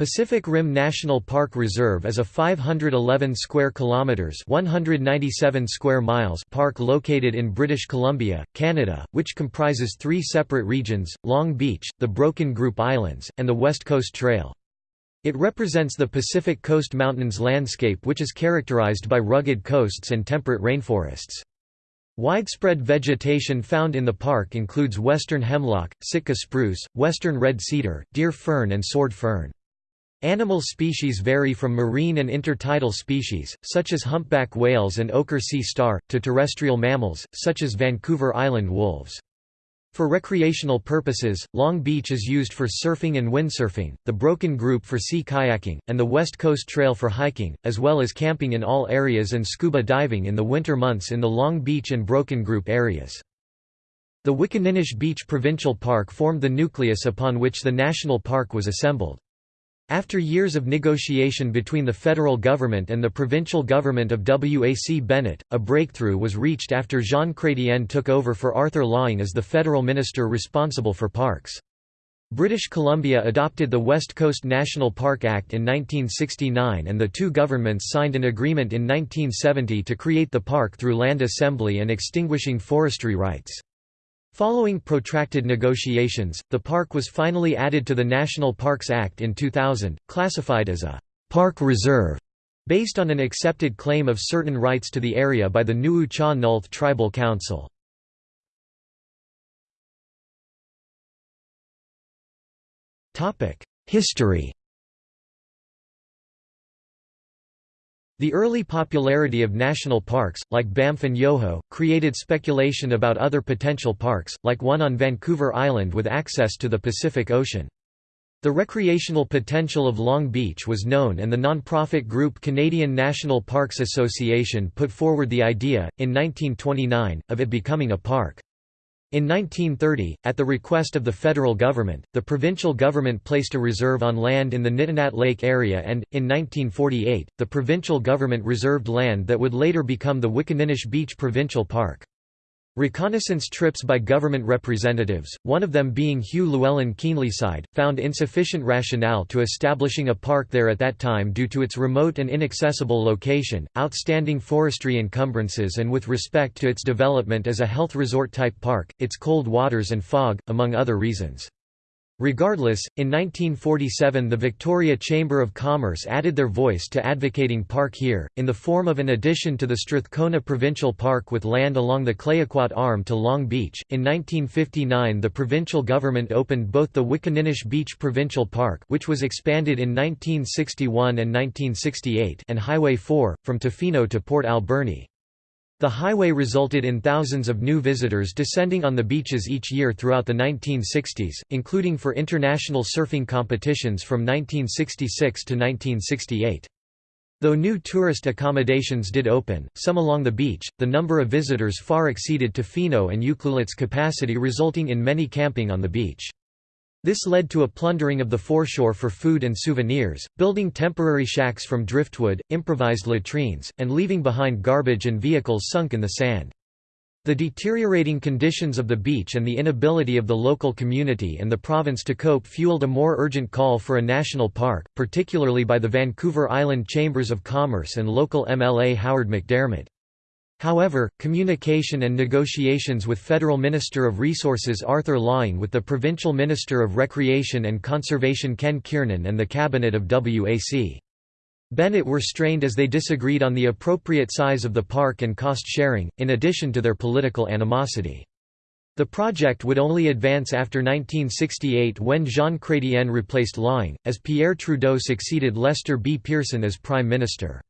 Pacific Rim National Park Reserve is a 511 square kilometers, 197 square miles park located in British Columbia, Canada, which comprises 3 separate regions: Long Beach, the Broken Group Islands, and the West Coast Trail. It represents the Pacific Coast Mountains landscape which is characterized by rugged coasts and temperate rainforests. Widespread vegetation found in the park includes western hemlock, Sitka spruce, western red cedar, deer fern and sword fern. Animal species vary from marine and intertidal species, such as humpback whales and ochre sea star, to terrestrial mammals, such as Vancouver Island wolves. For recreational purposes, Long Beach is used for surfing and windsurfing, the Broken Group for sea kayaking, and the West Coast Trail for hiking, as well as camping in all areas and scuba diving in the winter months in the Long Beach and Broken Group areas. The Wickaninnish Beach Provincial Park formed the nucleus upon which the national park was assembled. After years of negotiation between the federal government and the provincial government of WAC Bennett, a breakthrough was reached after Jean Chrétien took over for Arthur Laing as the federal minister responsible for parks. British Columbia adopted the West Coast National Park Act in 1969 and the two governments signed an agreement in 1970 to create the park through land assembly and extinguishing forestry rights. Following protracted negotiations, the park was finally added to the National Parks Act in 2000, classified as a «park reserve» based on an accepted claim of certain rights to the area by the Nuu-Chah-Nulth Tribal Council. History The early popularity of national parks, like Banff and Yoho, created speculation about other potential parks, like one on Vancouver Island with access to the Pacific Ocean. The recreational potential of Long Beach was known and the non-profit group Canadian National Parks Association put forward the idea, in 1929, of it becoming a park. In 1930, at the request of the federal government, the provincial government placed a reserve on land in the Nitinat Lake area and, in 1948, the provincial government reserved land that would later become the Wickaninnish Beach Provincial Park. Reconnaissance trips by government representatives, one of them being Hugh Llewellyn Keenleyside, found insufficient rationale to establishing a park there at that time due to its remote and inaccessible location, outstanding forestry encumbrances and with respect to its development as a health resort-type park, its cold waters and fog, among other reasons. Regardless, in 1947 the Victoria Chamber of Commerce added their voice to advocating park here, in the form of an addition to the Strathcona Provincial Park with land along the Clayoquot Arm to Long Beach. In 1959 the provincial government opened both the Wickaninnish Beach Provincial Park which was expanded in 1961 and 1968 and Highway 4, from Tofino to Port Alberni. The highway resulted in thousands of new visitors descending on the beaches each year throughout the 1960s, including for international surfing competitions from 1966 to 1968. Though new tourist accommodations did open, some along the beach, the number of visitors far exceeded Tofino and Ucluelet's capacity resulting in many camping on the beach. This led to a plundering of the foreshore for food and souvenirs, building temporary shacks from driftwood, improvised latrines, and leaving behind garbage and vehicles sunk in the sand. The deteriorating conditions of the beach and the inability of the local community and the province to cope fueled a more urgent call for a national park, particularly by the Vancouver Island Chambers of Commerce and local MLA Howard McDermott. However, communication and negotiations with Federal Minister of Resources Arthur Laing with the Provincial Minister of Recreation and Conservation Ken Kiernan and the Cabinet of WAC. Bennett were strained as they disagreed on the appropriate size of the park and cost sharing, in addition to their political animosity. The project would only advance after 1968 when Jean Chrétien replaced Laing, as Pierre Trudeau succeeded Lester B. Pearson as Prime Minister.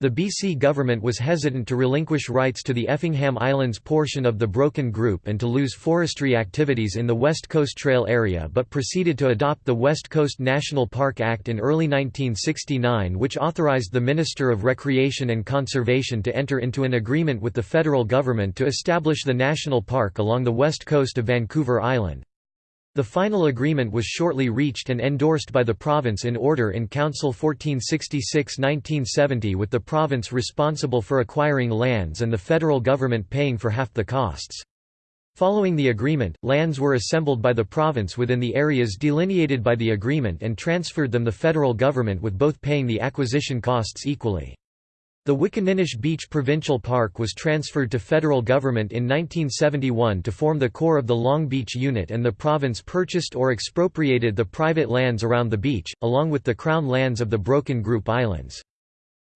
The BC government was hesitant to relinquish rights to the Effingham Islands portion of the Broken Group and to lose forestry activities in the West Coast Trail area but proceeded to adopt the West Coast National Park Act in early 1969 which authorized the Minister of Recreation and Conservation to enter into an agreement with the federal government to establish the national park along the west coast of Vancouver Island. The final agreement was shortly reached and endorsed by the province in Order in Council 1466-1970 with the province responsible for acquiring lands and the federal government paying for half the costs. Following the agreement, lands were assembled by the province within the areas delineated by the agreement and transferred them to the federal government with both paying the acquisition costs equally. The Wickaninnish Beach Provincial Park was transferred to federal government in 1971 to form the core of the Long Beach unit and the province purchased or expropriated the private lands around the beach, along with the crown lands of the Broken Group Islands.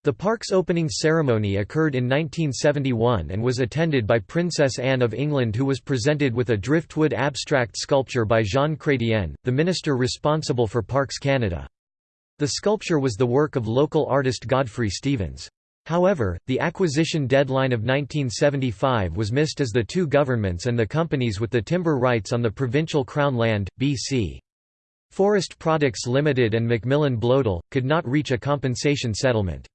The park's opening ceremony occurred in 1971 and was attended by Princess Anne of England who was presented with a driftwood abstract sculpture by Jean Chrétien, the minister responsible for Parks Canada. The sculpture was the work of local artist Godfrey Stevens. However, the acquisition deadline of 1975 was missed as the two governments and the companies with the timber rights on the provincial Crown land, B.C. Forest Products Limited and Macmillan Bloedel, could not reach a compensation settlement.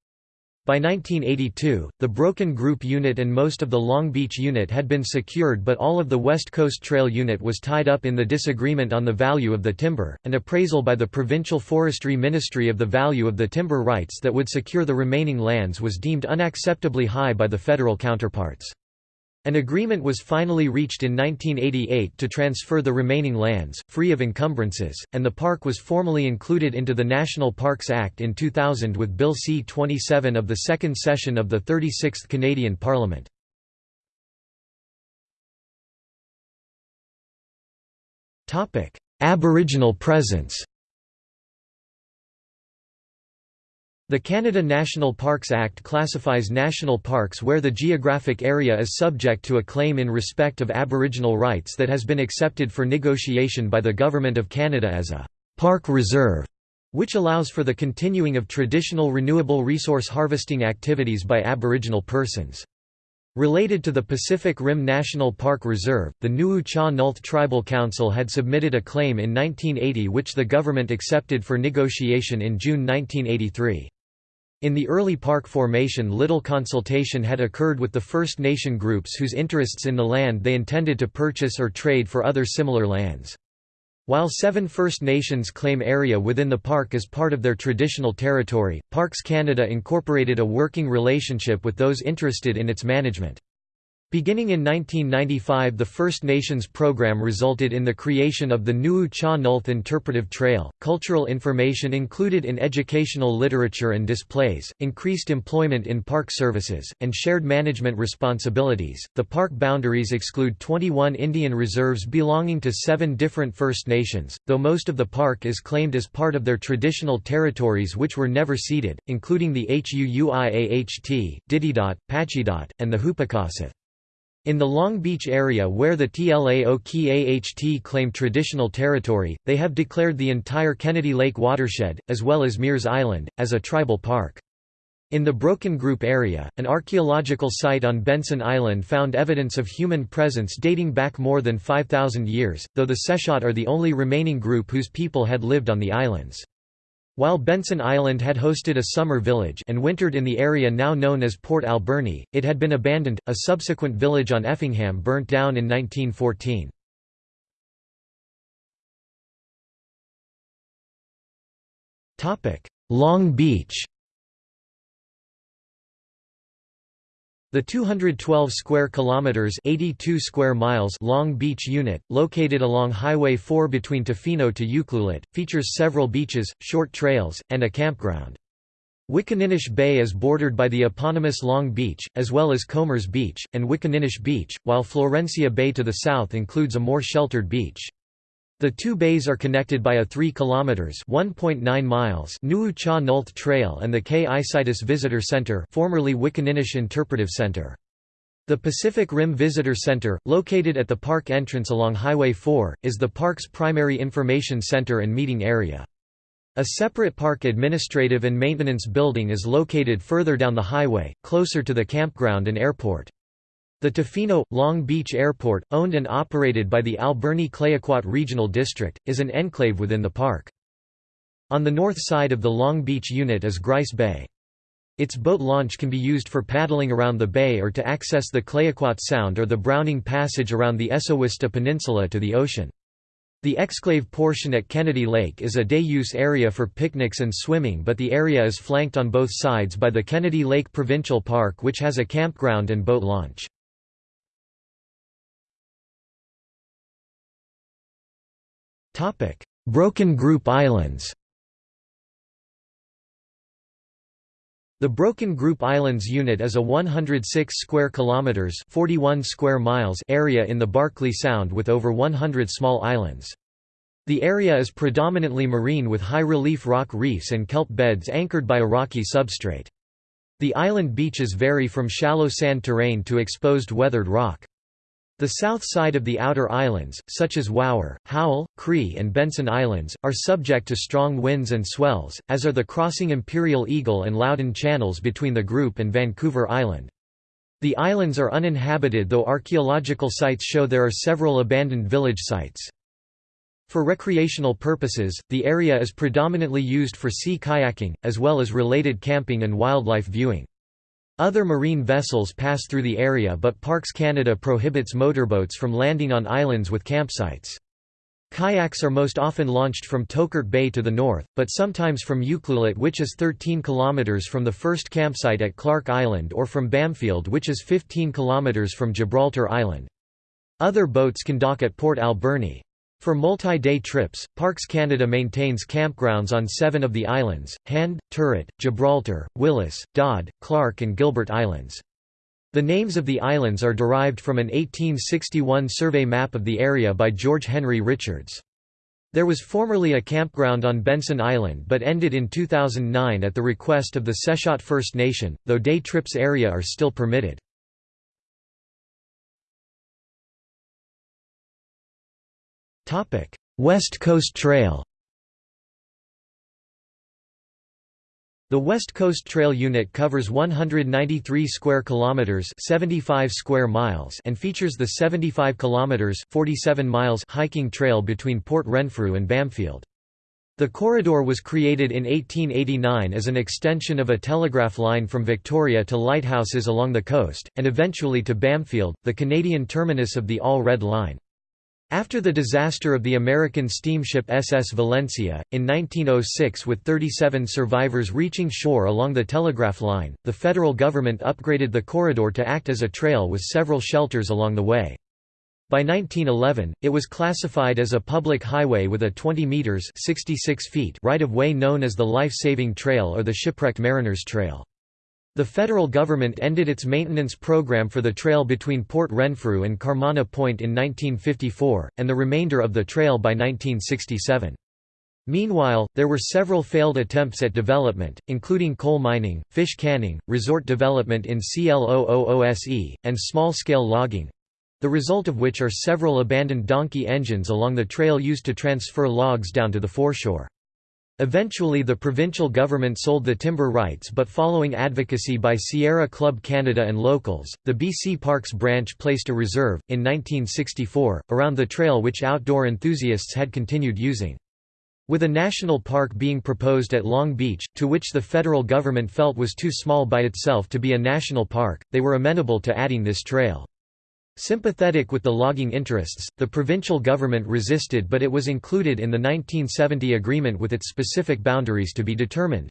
By 1982, the Broken Group Unit and most of the Long Beach Unit had been secured but all of the West Coast Trail Unit was tied up in the disagreement on the value of the timber. An appraisal by the Provincial Forestry Ministry of the value of the timber rights that would secure the remaining lands was deemed unacceptably high by the federal counterparts. An agreement was finally reached in 1988 to transfer the remaining lands, free of encumbrances, and the park was formally included into the National Parks Act in 2000 with Bill C-27 of the second session of the 36th Canadian Parliament. Aboriginal presence The Canada National Parks Act classifies national parks where the geographic area is subject to a claim in respect of Aboriginal rights that has been accepted for negotiation by the Government of Canada as a «park reserve», which allows for the continuing of traditional renewable resource harvesting activities by Aboriginal persons. Related to the Pacific Rim National Park Reserve, the Nuu-Chah-Nulth Tribal Council had submitted a claim in 1980 which the government accepted for negotiation in June 1983. In the early park formation little consultation had occurred with the First Nation groups whose interests in the land they intended to purchase or trade for other similar lands. While seven First Nations claim area within the park as part of their traditional territory, Parks Canada incorporated a working relationship with those interested in its management. Beginning in 1995 the First Nations program resulted in the creation of the Nuu-Chah-Nulth Interpretive Trail, cultural information included in educational literature and displays, increased employment in park services, and shared management responsibilities. The park boundaries exclude 21 Indian reserves belonging to seven different First Nations, though most of the park is claimed as part of their traditional territories which were never ceded, including the Huu-ay-aht, Ditidaht, Pacheedaht, and the Hupacasath. In the Long Beach area where the Tla-o-qui-aht claim traditional territory, they have declared the entire Kennedy Lake watershed, as well as Meares Island, as a tribal park. In the Broken Group area, an archaeological site on Benson Island found evidence of human presence dating back more than 5,000 years, though the Tseshaht are the only remaining group whose people had lived on the islands. While Benson Island had hosted a summer village and wintered in the area now known as Port Alberni, it had been abandoned. A subsequent village on Effingham burnt down in 1914. Topic: Long Beach The 212 square kilometers (82 square miles) Long Beach unit, located along Highway 4 between Tofino to Ucluelet, features several beaches, short trails, and a campground. Wickaninnish Bay is bordered by the eponymous Long Beach, as well as Combers Beach, and Wickaninnish Beach, while Florencia Bay to the south includes a more sheltered beach. The two bays are connected by a 3 kilometers (1.9 miles) Nuu-Chah-Nulth Trail and the Kwisitis Visitor Center, formerly Interpretive Center. The Pacific Rim Visitor Center, located at the park entrance along Highway 4, is the park's primary information center and meeting area. A separate park administrative and maintenance building is located further down the highway, closer to the campground and airport. The Tofino, Long Beach Airport, owned and operated by the Alberni-Clayoquot Regional District, is an enclave within the park. On the north side of the Long Beach unit is Grice Bay. Its boat launch can be used for paddling around the bay or to access the Clayoquot Sound or the Browning Passage around the Esowista Peninsula to the ocean. The exclave portion at Kennedy Lake is a day-use area for picnics and swimming but the area is flanked on both sides by the Kennedy Lake Provincial Park which has a campground and boat launch. Broken Group Islands The Broken Group Islands unit is a 106 square kilometers, 41 square miles area in the Barkley Sound with over 100 small islands. The area is predominantly marine with high-relief rock reefs and kelp beds anchored by a rocky substrate. The island beaches vary from shallow sand terrain to exposed weathered rock. The south side of the outer islands, such as Wouwer, Howell, Cree and Benson Islands, are subject to strong winds and swells, as are the crossing Imperial Eagle and Loudoun channels between the group and Vancouver Island. The islands are uninhabited though archaeological sites show there are several abandoned village sites. For recreational purposes, the area is predominantly used for sea kayaking, as well as related camping and wildlife viewing. Other marine vessels pass through the area but Parks Canada prohibits motorboats from landing on islands with campsites. Kayaks are most often launched from Toquart Bay to the north, but sometimes from Ucluelet which is 13 km from the first campsite at Clark Island or from Bamfield which is 15 km from Gibraltar Island. Other boats can dock at Port Alberni. For multi-day trips, Parks Canada maintains campgrounds on seven of the islands, Hand, Turret, Gibraltar, Willis, Dodd, Clark and Gilbert Islands. The names of the islands are derived from an 1861 survey map of the area by George Henry Richards. There was formerly a campground on Benson Island but ended in 2009 at the request of the Tseshaht First Nation, though day trips area are still permitted. West Coast Trail The West Coast Trail unit covers 193 square kilometers, 75 square miles, and features the 75 kilometers, 47 miles hiking trail between Port Renfrew and Bamfield. The corridor was created in 1889 as an extension of a telegraph line from Victoria to lighthouses along the coast, and eventually to Bamfield, the Canadian terminus of the All Red Line. After the disaster of the American steamship SS Valencia, in 1906 with 37 survivors reaching shore along the telegraph line, the federal government upgraded the corridor to act as a trail with several shelters along the way. By 1911, it was classified as a public highway with a 20 meters (66 feet) right-of-way known as the Life-Saving Trail or the Shipwrecked Mariners Trail. The federal government ended its maintenance program for the trail between Port Renfrew and Carmanah Point in 1954, and the remainder of the trail by 1967. Meanwhile, there were several failed attempts at development, including coal mining, fish canning, resort development in Clo-oose, and small-scale logging—the result of which are several abandoned donkey engines along the trail used to transfer logs down to the foreshore. Eventually the provincial government sold the timber rights but following advocacy by Sierra Club Canada and locals, the BC Parks branch placed a reserve, in 1964, around the trail which outdoor enthusiasts had continued using. With a national park being proposed at Long Beach, to which the federal government felt was too small by itself to be a national park, they were amenable to adding this trail. Sympathetic with the logging interests, the provincial government resisted but it was included in the 1970 agreement with its specific boundaries to be determined.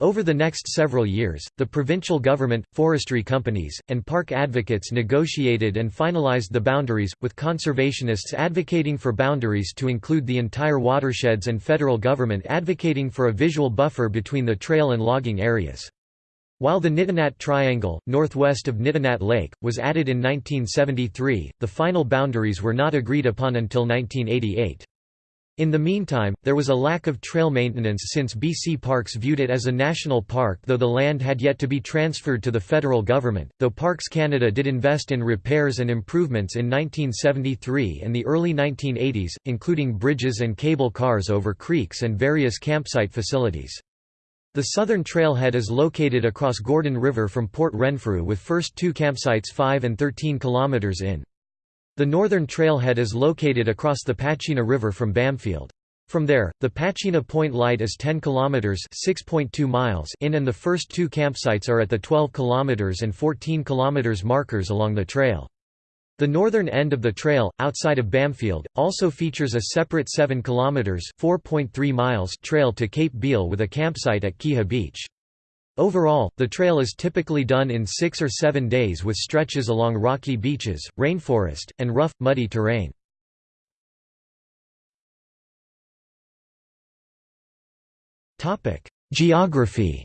Over the next several years, the provincial government, forestry companies, and park advocates negotiated and finalized the boundaries, with conservationists advocating for boundaries to include the entire watersheds and federal government advocating for a visual buffer between the trail and logging areas. While the Nitinat Triangle, northwest of Nitinat Lake, was added in 1973, the final boundaries were not agreed upon until 1988. In the meantime, there was a lack of trail maintenance since BC Parks viewed it as a national park though the land had yet to be transferred to the federal government, though Parks Canada did invest in repairs and improvements in 1973 and the early 1980s, including bridges and cable cars over creeks and various campsite facilities. The southern trailhead is located across Gordon River from Port Renfrew with first two campsites 5 and 13 km in. The northern trailhead is located across the Pachena River from Bamfield. From there, the Pachena Point Light is 10 km (6.2 miles) in and the first two campsites are at the 12 km and 14 km markers along the trail. The northern end of the trail, outside of Bamfield, also features a separate 7 km (4.3 miles) trail to Cape Beale with a campsite at Keeha Beach. Overall, the trail is typically done in six or seven days with stretches along rocky beaches, rainforest, and rough, muddy terrain. Geography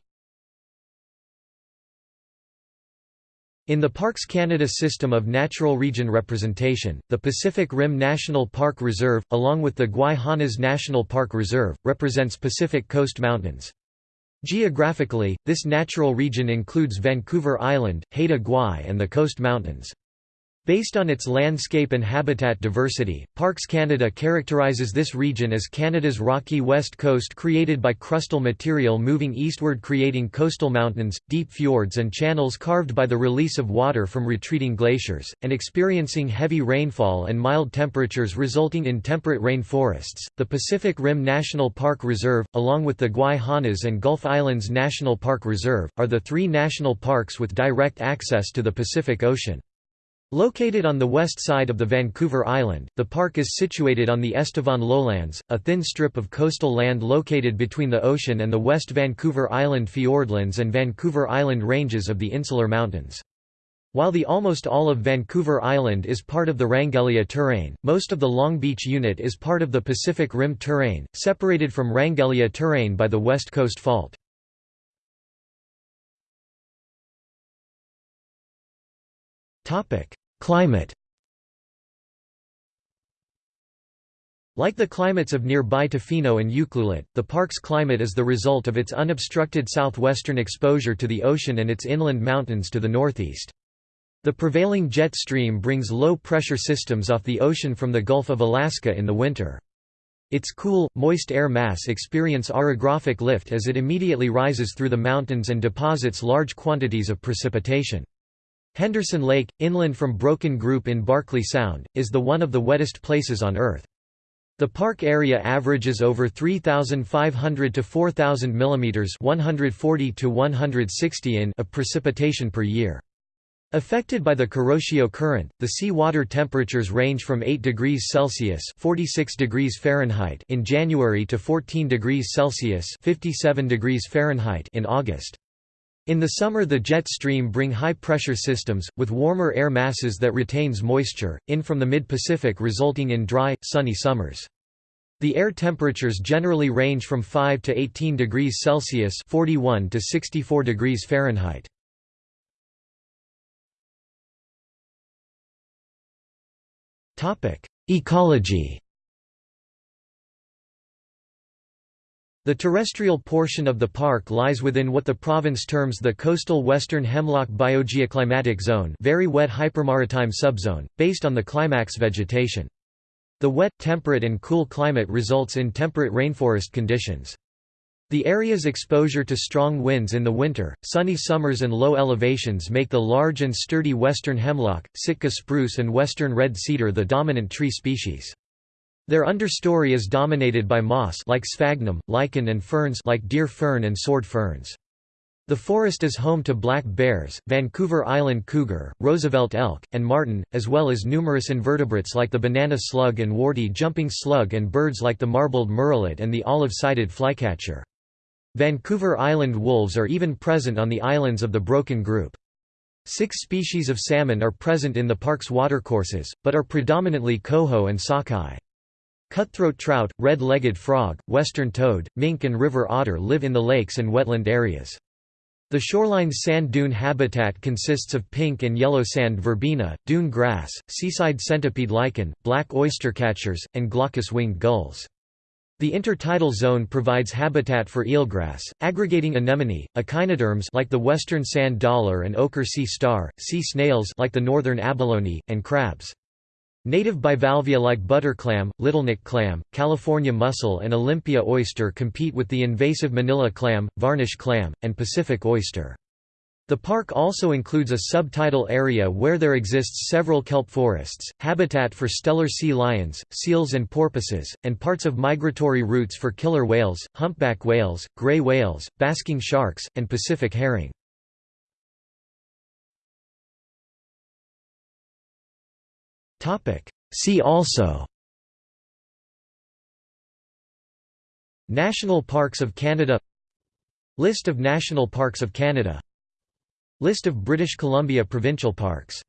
In the Parks Canada system of natural region representation, the Pacific Rim National Park Reserve, along with the Gwaii National Park Reserve, represents Pacific Coast Mountains. Geographically, this natural region includes Vancouver Island, Haida Gwaii and the Coast Mountains. Based on its landscape and habitat diversity, Parks Canada characterizes this region as Canada's rocky west coast created by crustal material moving eastward creating coastal mountains, deep fjords and channels carved by the release of water from retreating glaciers, and experiencing heavy rainfall and mild temperatures resulting in temperate rainforests. The Pacific Rim National Park Reserve, along with the Gwaii and Gulf Islands National Park Reserve, are the three national parks with direct access to the Pacific Ocean. Located on the west side of the Vancouver Island, the park is situated on the Estevan Lowlands, a thin strip of coastal land located between the ocean and the West Vancouver Island fiordlands and Vancouver Island ranges of the Insular Mountains. While the almost all of Vancouver Island is part of the Wrangellia Terrane, most of the Long Beach unit is part of the Pacific Rim Terrane, separated from Wrangellia Terrane by the West Coast Fault. Climate Like the climates of nearby Tofino and Ucluelet, the park's climate is the result of its unobstructed southwestern exposure to the ocean and its inland mountains to the northeast. The prevailing jet stream brings low-pressure systems off the ocean from the Gulf of Alaska in the winter. Its cool, moist air mass experience orographic lift as it immediately rises through the mountains and deposits large quantities of precipitation. Henderson Lake, inland from Broken Group in Barkley Sound, is the one of the wettest places on Earth. The park area averages over 3,500 to 4,000 mm 140 to 160 in of precipitation per year. Affected by the Kuroshio current, the sea water temperatures range from 8 degrees Celsius (46 degrees Fahrenheit) in January to 14 degrees Celsius (57 degrees Fahrenheit) in August. In the summer the jet stream bring high-pressure systems, with warmer air masses that retains moisture, in from the mid-Pacific resulting in dry, sunny summers. The air temperatures generally range from 5 to 18 degrees Celsius 41 to 64 degrees Fahrenheit. Ecology The terrestrial portion of the park lies within what the province terms the coastal western hemlock biogeoclimatic zone very wet hypermaritime subzone, based on the climax vegetation. The wet, temperate and cool climate results in temperate rainforest conditions. The area's exposure to strong winds in the winter, sunny summers and low elevations make the large and sturdy western hemlock, Sitka spruce and western red cedar the dominant tree species. Their understory is dominated by moss like sphagnum, lichen and ferns like deer fern and sword ferns. The forest is home to black bears, Vancouver Island cougar, Roosevelt elk, and marten, as well as numerous invertebrates like the banana slug and warty jumping slug and birds like the marbled murrelet and the olive-sided flycatcher. Vancouver Island wolves are even present on the islands of the Broken Group. Six species of salmon are present in the park's watercourses, but are predominantly coho and sockeye. Cutthroat trout, red-legged frog, western toad, mink and river otter live in the lakes and wetland areas. The shoreline's sand dune habitat consists of pink and yellow sand verbena, dune grass, seaside centipede lichen, black oystercatchers, and glaucous-winged gulls. The intertidal zone provides habitat for eelgrass, aggregating anemone, echinoderms like the western sand dollar and ochre sea star, sea snails like the northern abalone, and crabs. Native bivalvia like butter butterclam, littleneck clam, California mussel and Olympia oyster compete with the invasive manila clam, varnish clam, and Pacific oyster. The park also includes a subtidal area where there exists several kelp forests, habitat for Steller sea lions, seals and porpoises, and parts of migratory routes for killer whales, humpback whales, gray whales, basking sharks, and Pacific herring. See also. National Parks of Canada. List of National Parks of Canada. List of British Columbia provincial parks